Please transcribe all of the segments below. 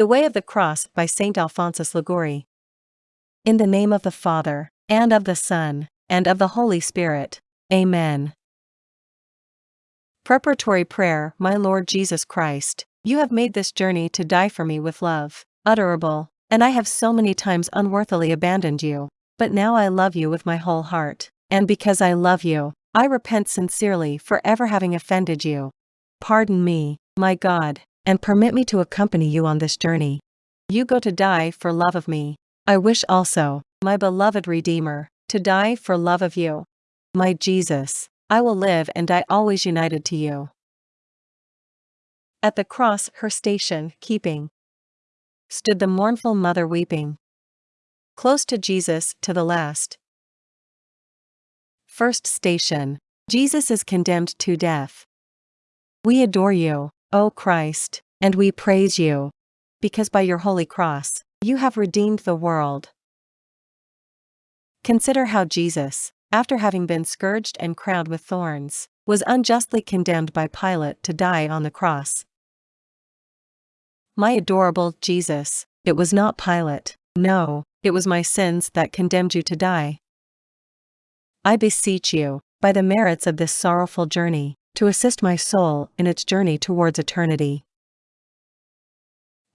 The Way of the Cross by St. Alphonsus Liguori. In the name of the Father, and of the Son, and of the Holy Spirit. Amen. Preparatory Prayer My Lord Jesus Christ, you have made this journey to die for me with love, utterable, and I have so many times unworthily abandoned you, but now I love you with my whole heart, and because I love you, I repent sincerely for ever having offended you. Pardon me, my God, and permit me to accompany you on this journey. You go to die for love of me. I wish also, my beloved Redeemer, to die for love of you. My Jesus, I will live and die always united to you. At the cross, her station, keeping, stood the mournful mother weeping. Close to Jesus, to the last. First station Jesus is condemned to death. We adore you, O Christ, and we praise you, because by your holy cross, you have redeemed the world. Consider how Jesus, after having been scourged and crowned with thorns, was unjustly condemned by Pilate to die on the cross. My adorable Jesus, it was not Pilate, no, it was my sins that condemned you to die. I beseech you, by the merits of this sorrowful journey, to assist my soul in its journey towards eternity.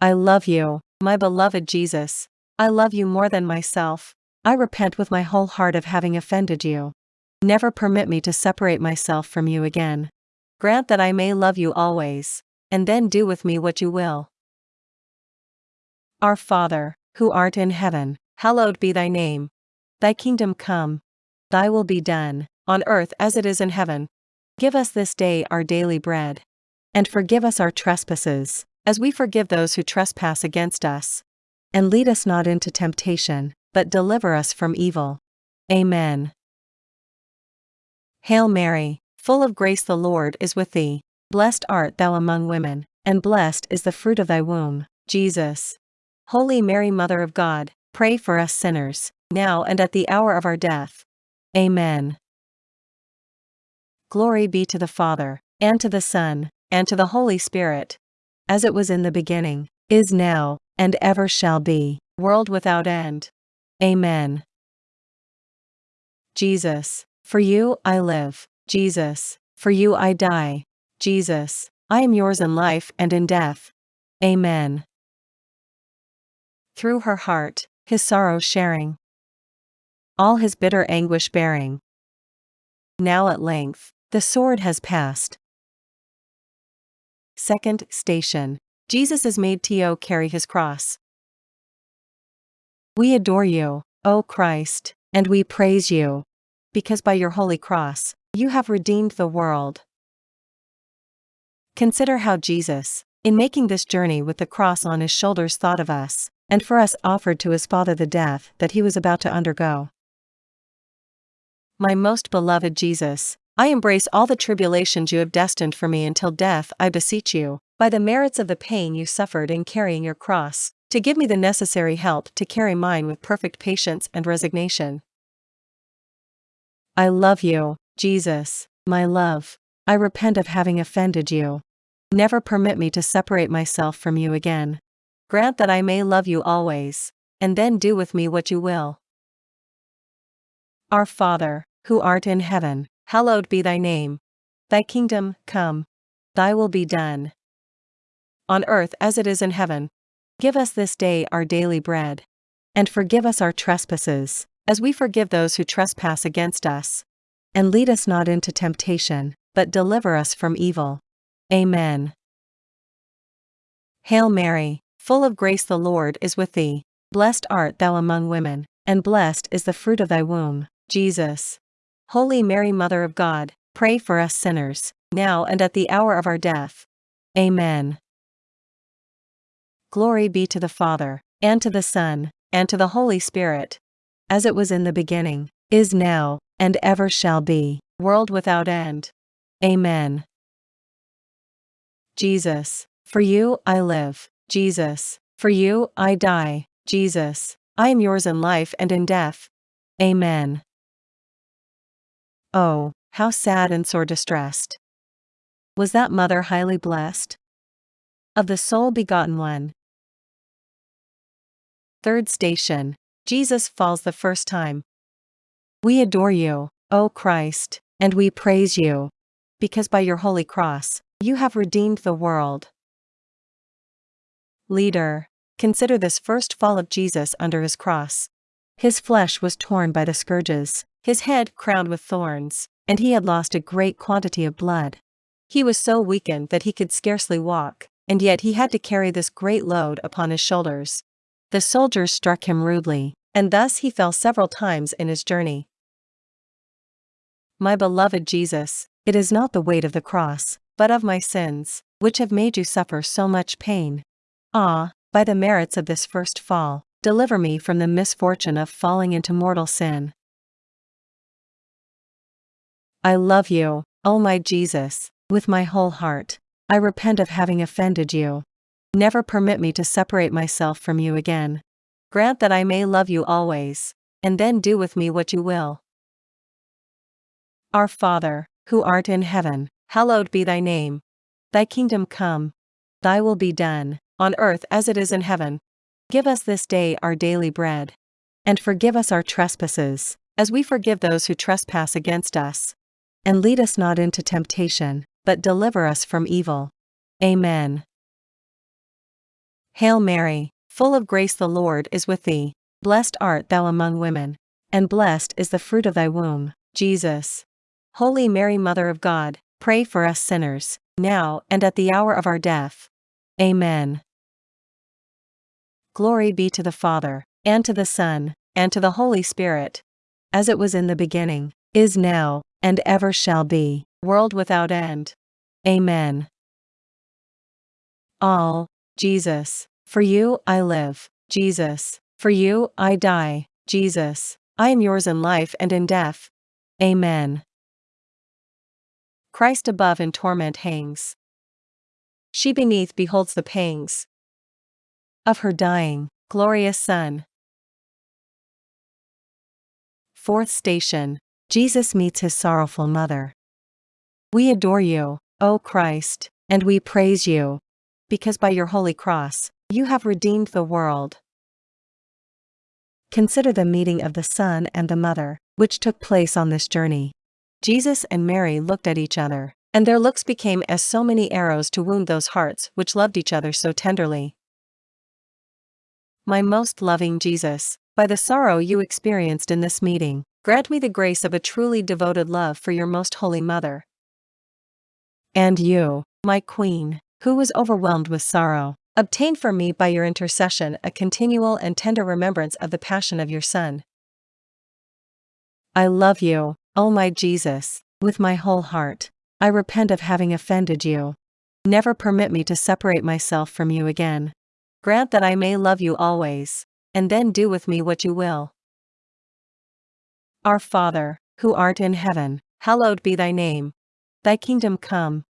I love you, my beloved Jesus, I love you more than myself, I repent with my whole heart of having offended you. Never permit me to separate myself from you again. Grant that I may love you always, and then do with me what you will. Our Father, who art in heaven, hallowed be thy name. Thy kingdom come. Thy will be done, on earth as it is in heaven. Give us this day our daily bread. And forgive us our trespasses, as we forgive those who trespass against us. And lead us not into temptation, but deliver us from evil. Amen. Hail Mary, full of grace the Lord is with thee, blessed art thou among women, and blessed is the fruit of thy womb, Jesus. Holy Mary Mother of God, pray for us sinners, now and at the hour of our death. Amen. Glory be to the Father, and to the Son, and to the Holy Spirit. As it was in the beginning, is now, and ever shall be, world without end. Amen. Jesus, for you I live, Jesus, for you I die, Jesus, I am yours in life and in death. Amen. Through her heart, his sorrow sharing, all his bitter anguish bearing. Now at length, the sword has passed. Second station Jesus is made to carry his cross. We adore you, O Christ, and we praise you, because by your holy cross, you have redeemed the world. Consider how Jesus, in making this journey with the cross on his shoulders, thought of us, and for us offered to his Father the death that he was about to undergo. My most beloved Jesus, I embrace all the tribulations you have destined for me until death, I beseech you, by the merits of the pain you suffered in carrying your cross, to give me the necessary help to carry mine with perfect patience and resignation. I love you, Jesus, my love. I repent of having offended you. Never permit me to separate myself from you again. Grant that I may love you always, and then do with me what you will. Our Father, who art in heaven, hallowed be thy name. Thy kingdom come. Thy will be done. On earth as it is in heaven. Give us this day our daily bread. And forgive us our trespasses, as we forgive those who trespass against us. And lead us not into temptation, but deliver us from evil. Amen. Hail Mary, full of grace the Lord is with thee, blessed art thou among women, and blessed is the fruit of thy womb, Jesus. Holy Mary Mother of God, pray for us sinners, now and at the hour of our death. Amen. Glory be to the Father, and to the Son, and to the Holy Spirit. As it was in the beginning, is now, and ever shall be, world without end. Amen. Jesus, for you I live, Jesus, for you I die, Jesus, I am yours in life and in death. Amen. Oh, how sad and sore distressed. Was that mother highly blessed? Of the sole begotten one, Third station Jesus falls the first time. We adore you, O Christ, and we praise you. Because by your holy cross, you have redeemed the world. Leader. Consider this first fall of Jesus under his cross. His flesh was torn by the scourges, his head crowned with thorns, and he had lost a great quantity of blood. He was so weakened that he could scarcely walk, and yet he had to carry this great load upon his shoulders. The soldiers struck him rudely, and thus he fell several times in his journey. My beloved Jesus, it is not the weight of the cross, but of my sins, which have made you suffer so much pain. Ah, by the merits of this first fall, deliver me from the misfortune of falling into mortal sin. I love you, O my Jesus, with my whole heart. I repent of having offended you. Never permit me to separate myself from you again. Grant that I may love you always, and then do with me what you will. Our Father, who art in heaven, hallowed be thy name. Thy kingdom come. Thy will be done, on earth as it is in heaven. Give us this day our daily bread. And forgive us our trespasses, as we forgive those who trespass against us. And lead us not into temptation, but deliver us from evil. Amen. Hail Mary, full of grace the Lord is with thee, blessed art thou among women, and blessed is the fruit of thy womb, Jesus. Holy Mary Mother of God, pray for us sinners, now and at the hour of our death. Amen. Glory be to the Father, and to the Son, and to the Holy Spirit, as it was in the beginning, is now, and ever shall be, world without end. Amen. All, Jesus, for you I live, Jesus, for you I die, Jesus, I am yours in life and in death. Amen. Christ above in torment hangs. She beneath beholds the pangs of her dying, glorious Son. Fourth station Jesus meets his sorrowful mother. We adore you, O Christ, and we praise you. Because by your holy cross, you have redeemed the world. Consider the meeting of the Son and the Mother, which took place on this journey. Jesus and Mary looked at each other, and their looks became as so many arrows to wound those hearts which loved each other so tenderly. My most loving Jesus, by the sorrow you experienced in this meeting, grant me the grace of a truly devoted love for your most holy mother. And you, my queen, who was overwhelmed with sorrow, obtain for me by your intercession a continual and tender remembrance of the passion of your Son. I love you, O my Jesus, with my whole heart. I repent of having offended you. Never permit me to separate myself from you again. Grant that I may love you always, and then do with me what you will. Our Father, who art in heaven, hallowed be thy name. Thy kingdom come.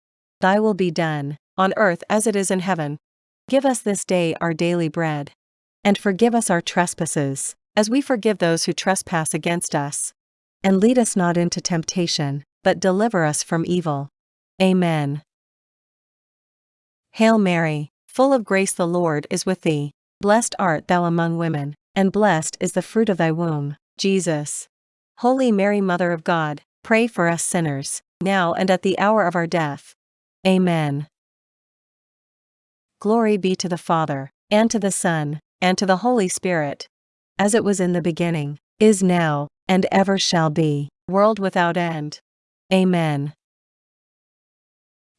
Thy will be done, on earth as it is in heaven. Give us this day our daily bread. And forgive us our trespasses, as we forgive those who trespass against us. And lead us not into temptation, but deliver us from evil. Amen. Hail Mary, full of grace the Lord is with thee, blessed art thou among women, and blessed is the fruit of thy womb, Jesus. Holy Mary Mother of God, pray for us sinners, now and at the hour of our death. Amen. Glory be to the Father, and to the Son, and to the Holy Spirit. As it was in the beginning, is now, and ever shall be, world without end. Amen.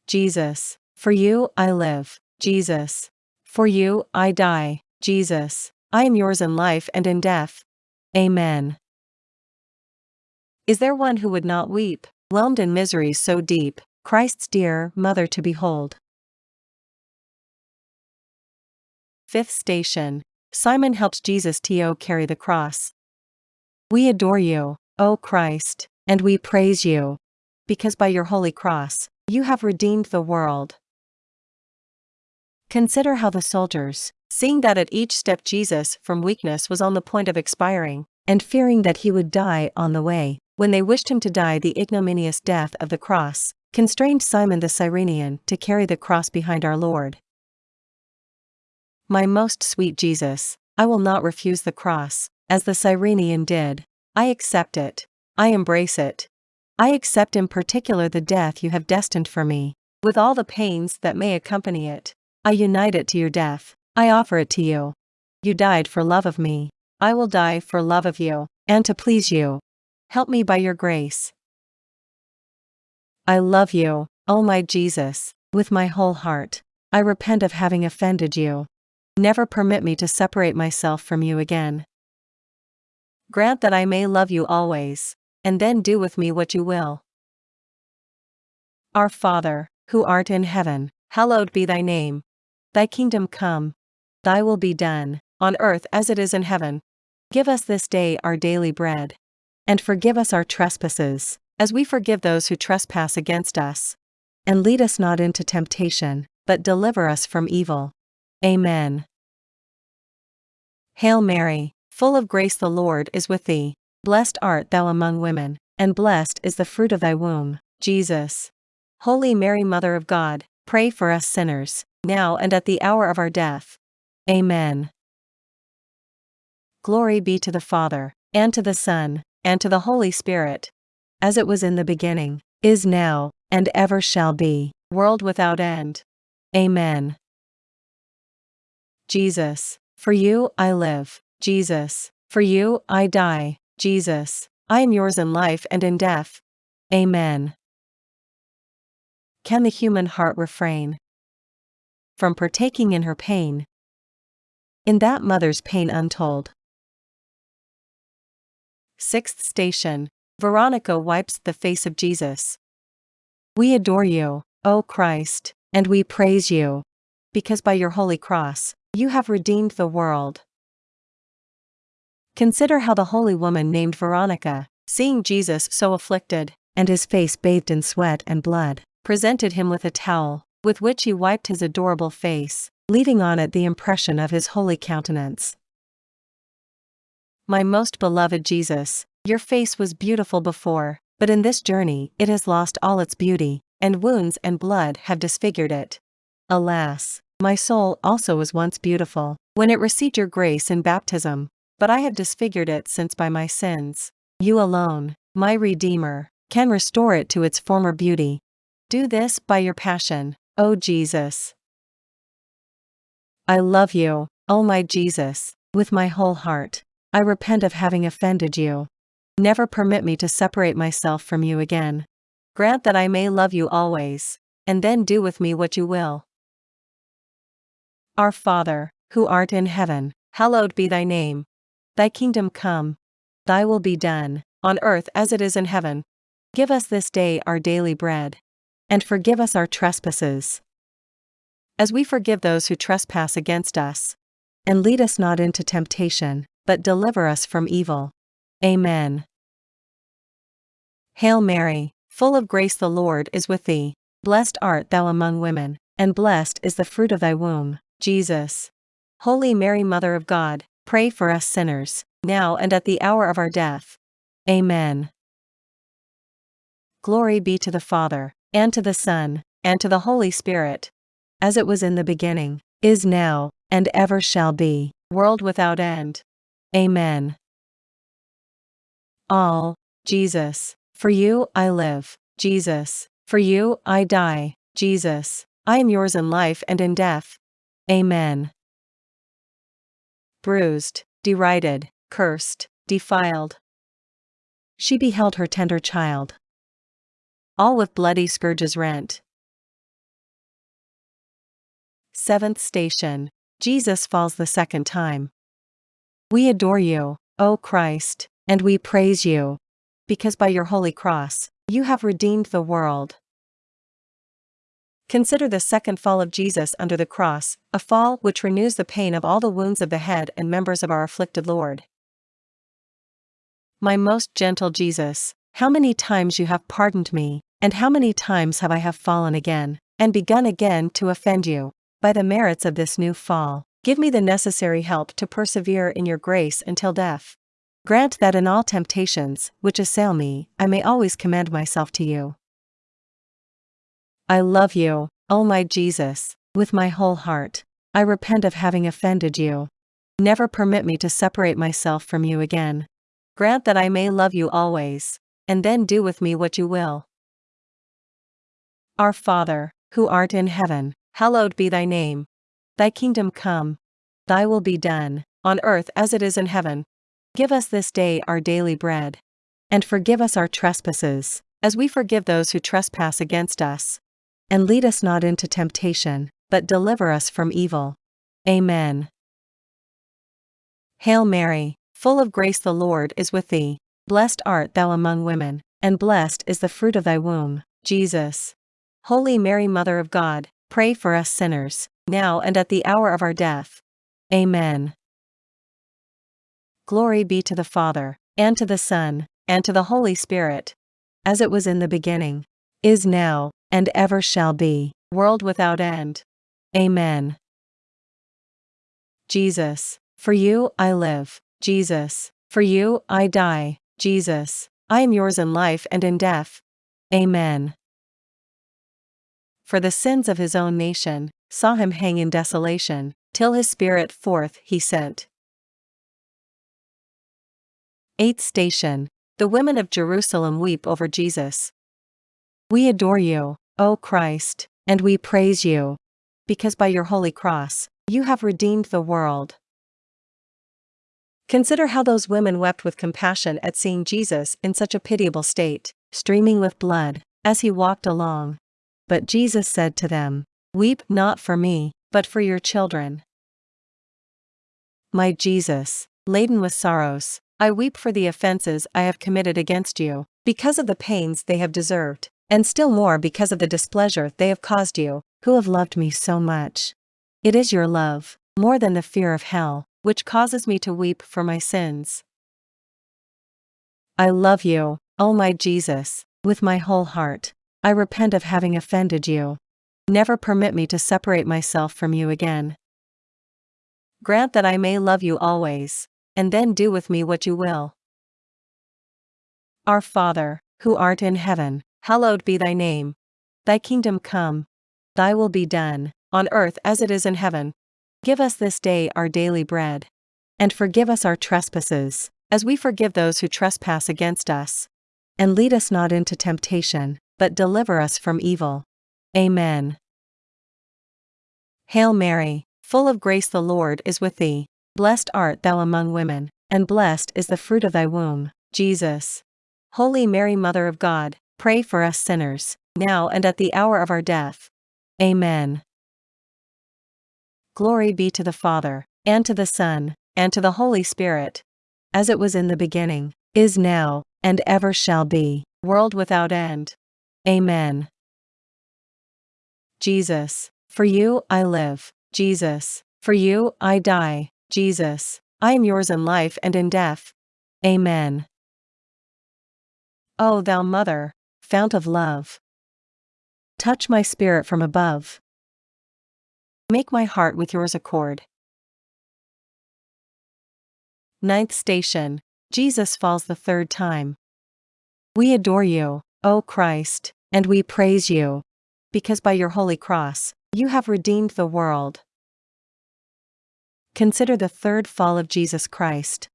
Jesus, for you I live, Jesus. For you I die, Jesus. I am yours in life and in death. Amen. Is there one who would not weep, whelmed in misery so deep, Christ's dear mother to behold? Fifth station Simon helped Jesus to carry the cross. We adore you, O Christ, and we praise you. Because by your holy cross, you have redeemed the world. Consider how the soldiers, seeing that at each step Jesus from weakness was on the point of expiring, and fearing that he would die on the way, when they wished him to die the ignominious death of the cross, constrained Simon the Cyrenian to carry the cross behind our Lord. My most sweet Jesus, I will not refuse the cross, as the Cyrenian did. I accept it. I embrace it. I accept in particular the death you have destined for me, with all the pains that may accompany it. I unite it to your death. I offer it to you. You died for love of me. I will die for love of you, and to please you. Help me by your grace. I love you, O my Jesus, with my whole heart. I repent of having offended you. Never permit me to separate myself from you again. Grant that I may love you always, and then do with me what you will. Our Father, who art in heaven, hallowed be thy name. Thy kingdom come. Thy will be done, on earth as it is in heaven. Give us this day our daily bread. And forgive us our trespasses, as we forgive those who trespass against us. And lead us not into temptation, but deliver us from evil. Amen. Hail Mary, full of grace the Lord is with thee. Blessed art thou among women, and blessed is the fruit of thy womb, Jesus. Holy Mary, Mother of God, pray for us sinners, now and at the hour of our death. Amen. Glory be to the Father, and to the Son, and to the Holy Spirit. As it was in the beginning, is now, and ever shall be, world without end. Amen. Jesus, for you I live, Jesus, for you I die, Jesus, I am yours in life and in death. Amen. Can the human heart refrain from partaking in her pain? In that mother's pain untold. Sixth station Veronica wipes the face of Jesus. We adore you, O Christ, and we praise you, because by your holy cross, you have redeemed the world. Consider how the holy woman named Veronica, seeing Jesus so afflicted, and his face bathed in sweat and blood, presented him with a towel, with which he wiped his adorable face, leaving on it the impression of his holy countenance. My most beloved Jesus, your face was beautiful before, but in this journey it has lost all its beauty, and wounds and blood have disfigured it. Alas, my soul also was once beautiful, when it received your grace in baptism, but I have disfigured it since by my sins. You alone, my Redeemer, can restore it to its former beauty. Do this by your passion, O Jesus. I love you, O my Jesus, with my whole heart. I repent of having offended you. Never permit me to separate myself from you again. Grant that I may love you always, and then do with me what you will. Our Father, who art in heaven, hallowed be thy name. Thy kingdom come. Thy will be done, on earth as it is in heaven. Give us this day our daily bread. And forgive us our trespasses. As we forgive those who trespass against us. And lead us not into temptation, but deliver us from evil. Amen. Hail Mary, full of grace the Lord is with thee. Blessed art thou among women, and blessed is the fruit of thy womb, Jesus. Holy Mary, Mother of God, pray for us sinners, now and at the hour of our death. Amen. Glory be to the Father, and to the Son, and to the Holy Spirit. As it was in the beginning, is now, and ever shall be, world without end. Amen. All, Jesus, for you I live, Jesus, for you I die, Jesus, I am yours in life and in death. Amen. Bruised, derided, cursed, defiled. She beheld her tender child. All with bloody scourges rent. Seventh station Jesus falls the second time. We adore you, O Christ, and we praise you. Because by your holy cross, you have redeemed the world. Consider the second fall of Jesus under the cross, a fall which renews the pain of all the wounds of the head and members of our afflicted Lord. My most gentle Jesus, how many times you have pardoned me, and how many times have I have fallen again, and begun again to offend you. By the merits of this new fall, give me the necessary help to persevere in your grace until death. Grant that in all temptations which assail me, I may always commend myself to you. I love you, O my Jesus, with my whole heart. I repent of having offended you. Never permit me to separate myself from you again. Grant that I may love you always, and then do with me what you will. Our Father, who art in heaven, hallowed be thy name. Thy kingdom come. Thy will be done, on earth as it is in heaven. Give us this day our daily bread. And forgive us our trespasses, as we forgive those who trespass against us. And lead us not into temptation, but deliver us from evil. Amen. Hail Mary, full of grace the Lord is with thee. Blessed art thou among women, and blessed is the fruit of thy womb, Jesus. Holy Mary, Mother of God, pray for us sinners, now and at the hour of our death. Amen. Glory be to the Father, and to the Son, and to the Holy Spirit, as it was in the beginning, is now, and ever shall be, world without end. Amen. Jesus, for you I live, Jesus, for you I die, Jesus, I am yours in life and in death. Amen. For the sins of his own nation, saw him hang in desolation, till his spirit forth he sent. 8th station The women of Jerusalem weep over Jesus. We adore you, O Christ, and we praise you, because by your holy cross, you have redeemed the world. Consider how those women wept with compassion at seeing Jesus in such a pitiable state, streaming with blood, as he walked along. But Jesus said to them, Weep not for me, but for your children. My Jesus, laden with sorrows, I weep for the offenses I have committed against you, because of the pains they have deserved, and still more because of the displeasure they have caused you, who have loved me so much. It is your love, more than the fear of hell, which causes me to weep for my sins. I love you, O my Jesus, with my whole heart. I repent of having offended you. Never permit me to separate myself from you again. Grant that I may love you always, and then do with me what you will. Our Father, who art in heaven, hallowed be thy name. Thy kingdom come. Thy will be done, on earth as it is in heaven. Give us this day our daily bread. And forgive us our trespasses, as we forgive those who trespass against us. And lead us not into temptation, but deliver us from evil. Amen. Hail Mary, full of grace the Lord is with thee. Blessed art thou among women, and blessed is the fruit of thy womb, Jesus. Holy Mary, Mother of God, pray for us sinners, now and at the hour of our death. Amen. Glory be to the Father, and to the Son, and to the Holy Spirit, as it was in the beginning, is now, and ever shall be, world without end. Amen. Jesus, for you I live, Jesus, for you I die, Jesus, I am yours in life and in death. Amen. O thou Mother, fount of love, touch my spirit from above. Make my heart with yours accord. Ninth station Jesus falls the third time. We adore you, O Christ, and we praise you, because by your holy cross, you have redeemed the world. Consider the third fall of Jesus Christ.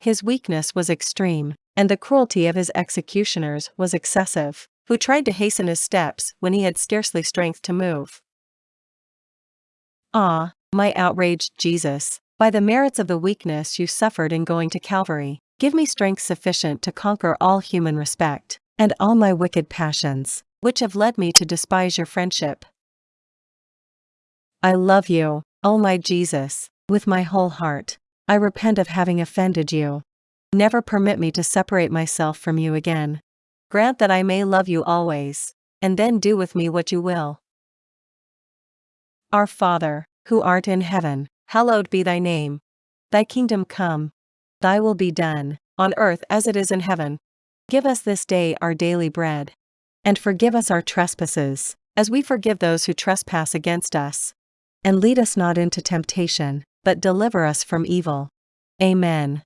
His weakness was extreme, and the cruelty of his executioners was excessive, who tried to hasten his steps when he had scarcely strength to move. Ah, my outraged Jesus, by the merits of the weakness you suffered in going to Calvary, give me strength sufficient to conquer all human respect, and all my wicked passions, which have led me to despise your friendship. I love you, O my Jesus, with my whole heart. I repent of having offended you. Never permit me to separate myself from you again. Grant that I may love you always, and then do with me what you will. Our Father, who art in heaven, hallowed be thy name. Thy kingdom come. Thy will be done, on earth as it is in heaven. Give us this day our daily bread. And forgive us our trespasses, as we forgive those who trespass against us. And lead us not into temptation, but deliver us from evil. Amen.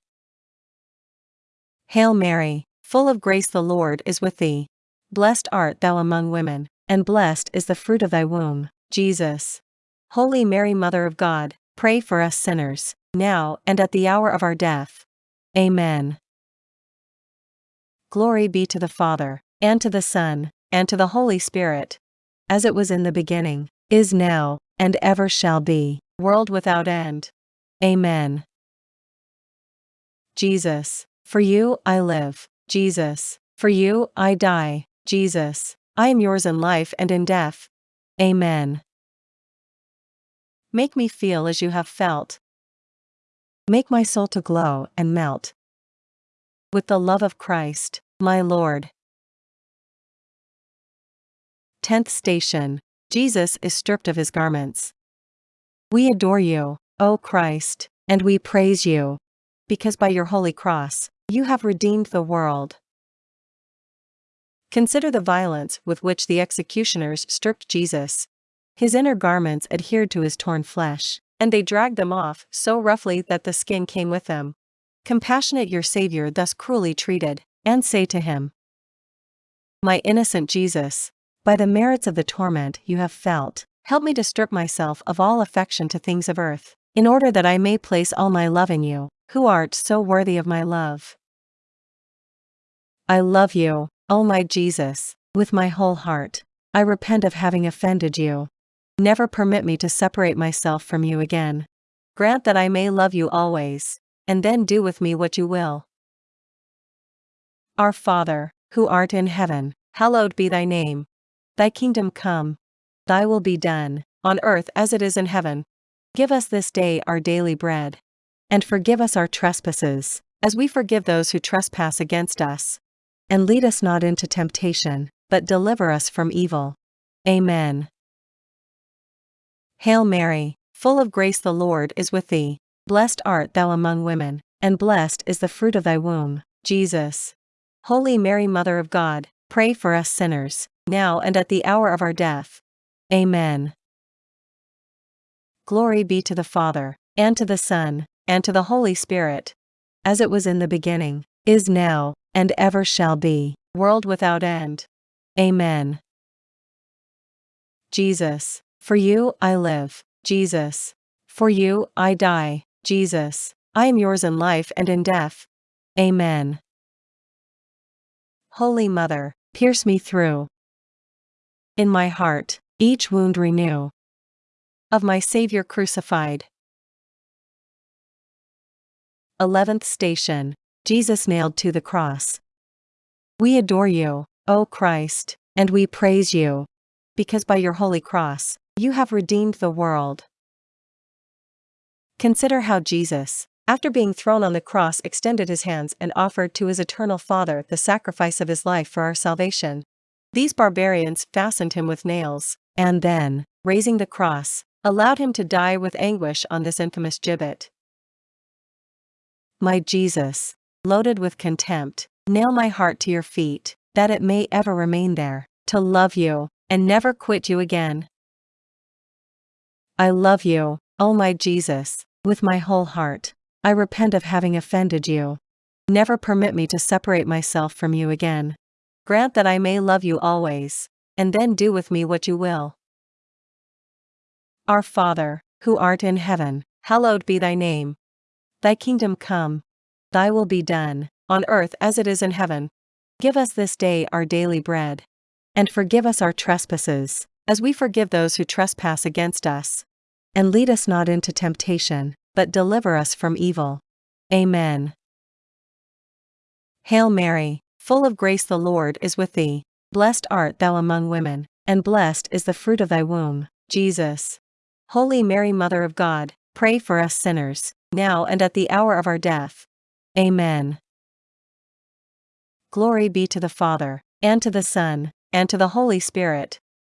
Hail Mary, full of grace the Lord is with thee. Blessed art thou among women, and blessed is the fruit of thy womb, Jesus. Holy Mary, Mother of God, pray for us sinners, now and at the hour of our death. Amen. Glory be to the Father, and to the Son, and to the Holy Spirit, as it was in the beginning, is now, and ever shall be, world without end. Amen. Jesus, for you I live, Jesus, for you I die, Jesus, I am yours in life and in death. Amen. Make me feel as you have felt. Make my soul to glow and melt. With the love of Christ, my Lord. Tenth station Jesus is stripped of his garments. We adore you, O Christ, and we praise you, because by your holy cross, you have redeemed the world. Consider the violence with which the executioners stripped Jesus. His inner garments adhered to his torn flesh, and they dragged them off so roughly that the skin came with them. Compassionate your Savior thus cruelly treated, and say to him, My innocent Jesus, by the merits of the torment you have felt, help me to strip myself of all affection to things of earth, in order that I may place all my love in you, who art so worthy of my love. I love you, O my Jesus, with my whole heart. I repent of having offended you. Never permit me to separate myself from you again. Grant that I may love you always, and then do with me what you will. Our Father, who art in heaven, hallowed be thy name. Thy kingdom come. Thy will be done, on earth as it is in heaven. Give us this day our daily bread. And forgive us our trespasses, as we forgive those who trespass against us and lead us not into temptation, but deliver us from evil. Amen. Hail Mary, full of grace the Lord is with thee, blessed art thou among women, and blessed is the fruit of thy womb, Jesus. Holy Mary Mother of God, pray for us sinners, now and at the hour of our death. Amen. Glory be to the Father, and to the Son, and to the Holy Spirit, as it was in the beginning, is now, and ever shall be, world without end. Amen. Jesus, for you I live, Jesus, for you I die, Jesus, I am yours in life and in death. Amen. Holy Mother, pierce me through. In my heart, each wound renew. Of my Savior crucified. Eleventh Station Jesus nailed to the cross. We adore you, O Christ, and we praise you. Because by your holy cross, you have redeemed the world. Consider how Jesus, after being thrown on the cross, extended his hands and offered to his eternal Father the sacrifice of his life for our salvation. These barbarians fastened him with nails, and then, raising the cross, allowed him to die with anguish on this infamous gibbet. My Jesus, loaded with contempt, nail my heart to your feet, that it may ever remain there, to love you, and never quit you again. I love you, O my Jesus, with my whole heart. I repent of having offended you. Never permit me to separate myself from you again. Grant that I may love you always, and then do with me what you will. Our Father, who art in heaven, hallowed be thy name. Thy kingdom come, Thy will be done, on earth as it is in heaven. Give us this day our daily bread. And forgive us our trespasses, as we forgive those who trespass against us. And lead us not into temptation, but deliver us from evil. Amen. Hail Mary, full of grace the Lord is with thee. Blessed art thou among women, and blessed is the fruit of thy womb, Jesus. Holy Mary Mother of God, pray for us sinners, now and at the hour of our death. Amen. Glory be to the Father, and to the Son, and to the Holy Spirit,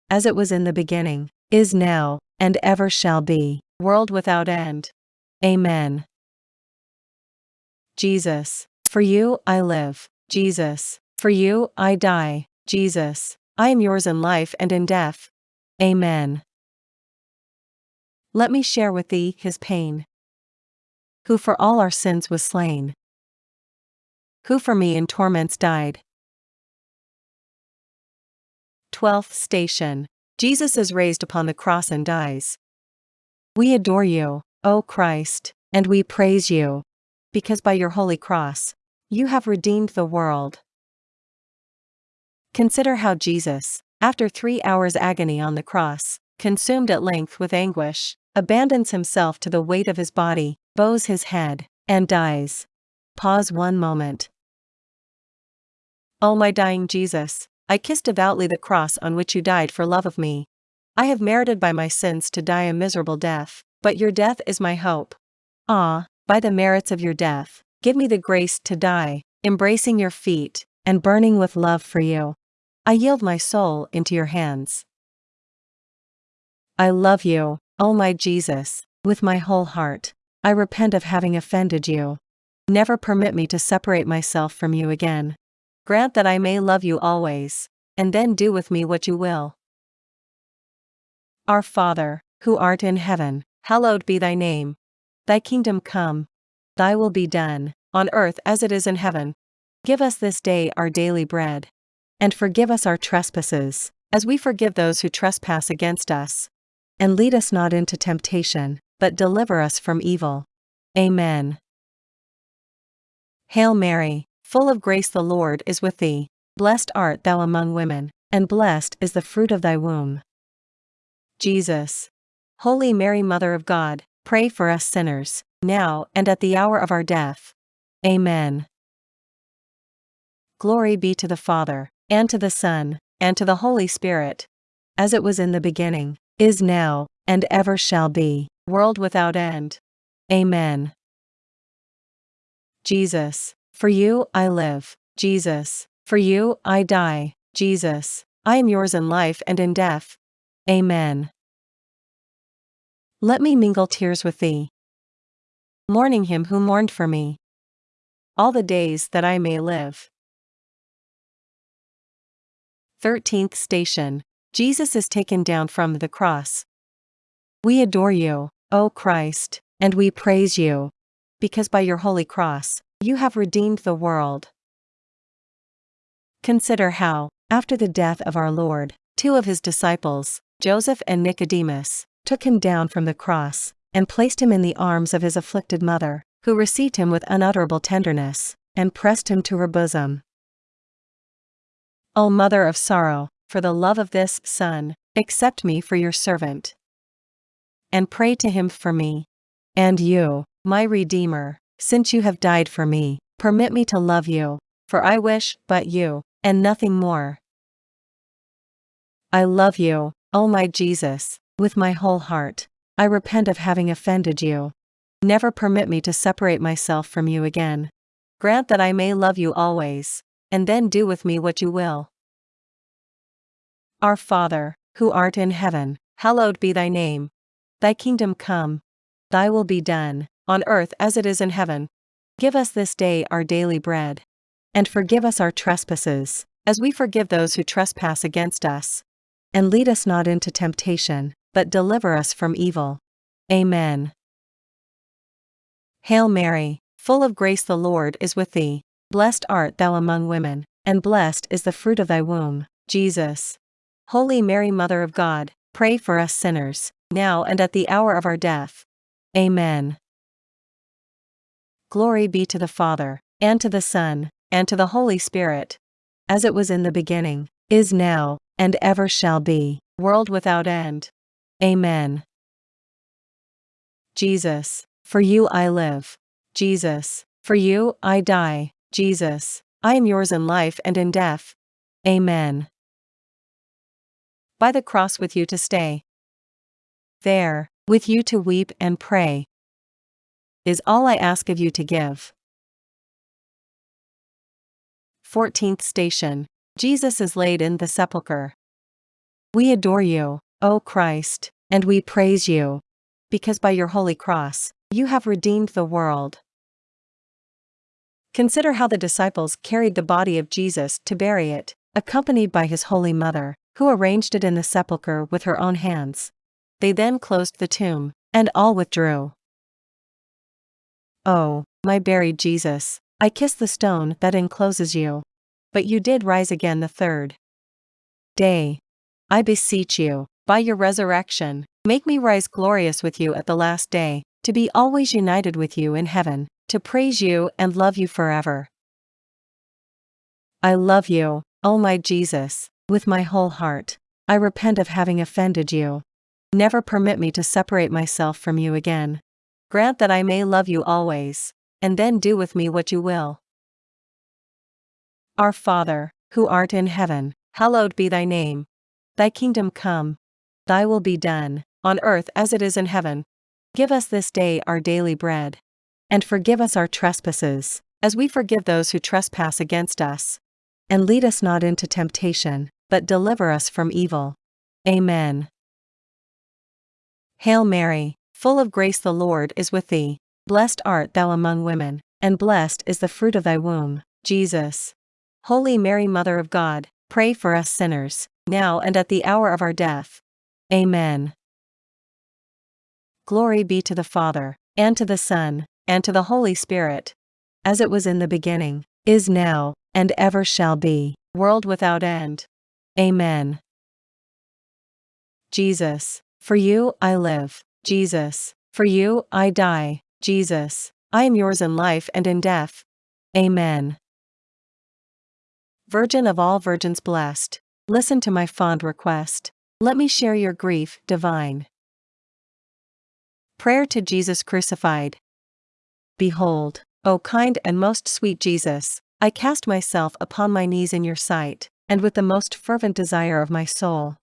as it was in the beginning, is now, and ever shall be, world without end. Amen. Jesus, for you I live, Jesus, for you I die, Jesus, I am yours in life and in death. Amen. Let me share with thee his pain. Who for all our sins was slain who for me in torments died. 12th Station Jesus is raised upon the cross and dies. We adore you, O Christ, and we praise you. Because by your holy cross, you have redeemed the world. Consider how Jesus, after three hours' agony on the cross, consumed at length with anguish, abandons himself to the weight of his body, bows his head, and dies. Pause one moment. O my dying Jesus, I kiss devoutly the cross on which you died for love of me. I have merited by my sins to die a miserable death, but your death is my hope. Ah, by the merits of your death, give me the grace to die, embracing your feet, and burning with love for you. I yield my soul into your hands. I love you, O my Jesus, with my whole heart. I repent of having offended you. Never permit me to separate myself from you again. Grant that I may love you always, and then do with me what you will. Our Father, who art in heaven, hallowed be thy name. Thy kingdom come. Thy will be done, on earth as it is in heaven. Give us this day our daily bread. And forgive us our trespasses, as we forgive those who trespass against us. And lead us not into temptation, but deliver us from evil. Amen. Hail Mary, full of grace the Lord is with thee. Blessed art thou among women, and blessed is the fruit of thy womb. Jesus. Holy Mary, Mother of God, pray for us sinners, now and at the hour of our death. Amen. Glory be to the Father, and to the Son, and to the Holy Spirit, as it was in the beginning, is now, and ever shall be, world without end. Amen. Jesus, for you I live, Jesus, for you I die, Jesus, I am yours in life and in death. Amen. Let me mingle tears with thee. Mourning him who mourned for me. All the days that I may live. 13th Station Jesus is taken down from the cross. We adore you, O Christ, and we praise you. Because by your holy cross, you have redeemed the world. Consider how, after the death of our Lord, two of his disciples, Joseph and Nicodemus, took him down from the cross, and placed him in the arms of his afflicted mother, who received him with unutterable tenderness, and pressed him to her bosom. O Mother of sorrow, for the love of this Son, accept me for your servant. And pray to him for me. And you, my Redeemer, since you have died for me, permit me to love you, for I wish but you, and nothing more. I love you, O my Jesus, with my whole heart. I repent of having offended you. Never permit me to separate myself from you again. Grant that I may love you always, and then do with me what you will. Our Father, who art in heaven, hallowed be thy name. Thy kingdom come. Thy will be done, on earth as it is in heaven. Give us this day our daily bread. And forgive us our trespasses, as we forgive those who trespass against us. And lead us not into temptation, but deliver us from evil. Amen. Hail Mary, full of grace the Lord is with thee. Blessed art thou among women, and blessed is the fruit of thy womb, Jesus. Holy Mary, Mother of God, pray for us sinners, now and at the hour of our death. Amen. Glory be to the Father, and to the Son, and to the Holy Spirit, as it was in the beginning, is now, and ever shall be, world without end. Amen. Jesus, for you I live. Jesus, for you I die. Jesus, I am yours in life and in death. Amen by the cross with you to stay. There, with you to weep and pray, is all I ask of you to give. 14th Station Jesus is laid in the sepulchre. We adore you, O Christ, and we praise you, because by your holy cross, you have redeemed the world. Consider how the disciples carried the body of Jesus to bury it, accompanied by his holy mother who arranged it in the sepulchre with her own hands. They then closed the tomb, and all withdrew. Oh, my buried Jesus, I kiss the stone that encloses you. But you did rise again the third day. I beseech you, by your resurrection, make me rise glorious with you at the last day. to be always united with you in heaven, to praise you and love you forever. I love you, O my Jesus, with my whole heart. I repent of having offended you. Never permit me to separate myself from you again. Grant that I may love you always, and then do with me what you will. Our Father, who art in heaven, hallowed be thy name. Thy kingdom come. Thy will be done, on earth as it is in heaven. Give us this day our daily bread. And forgive us our trespasses, as we forgive those who trespass against us. And lead us not into temptation, but deliver us from evil. Amen. Hail Mary, full of grace the Lord is with thee. Blessed art thou among women, and blessed is the fruit of thy womb, Jesus. Holy Mary, Mother of God, pray for us sinners, now and at the hour of our death. Amen. Glory be to the Father, and to the Son, and to the Holy Spirit. As it was in the beginning, is now, and ever shall be, world without end. Amen. Jesus, for you I live, Jesus, for you I die, Jesus, I am yours in life and in death. Amen. Virgin of all virgins blessed, listen to my fond request. Let me share your grief, divine. Prayer to Jesus crucified. Behold, O kind and most sweet Jesus, I cast myself upon my knees in your sight, and with the most fervent desire of my soul.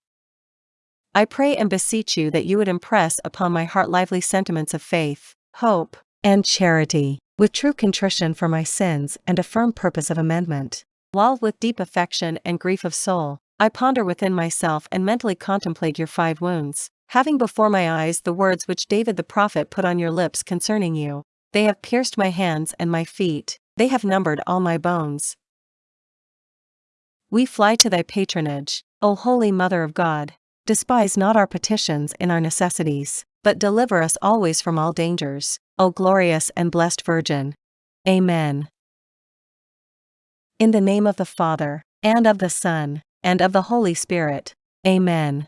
I pray and beseech you that you would impress upon my heart lively sentiments of faith, hope, and charity, with true contrition for my sins and a firm purpose of amendment. While with deep affection and grief of soul, I ponder within myself and mentally contemplate your five wounds, having before my eyes the words which David the prophet put on your lips concerning you. They have pierced my hands and my feet, they have numbered all my bones. We fly to thy patronage, O Holy Mother of God. Despise not our petitions in our necessities, but deliver us always from all dangers, O glorious and blessed Virgin. Amen. In the name of the Father, and of the Son, and of the Holy Spirit. Amen.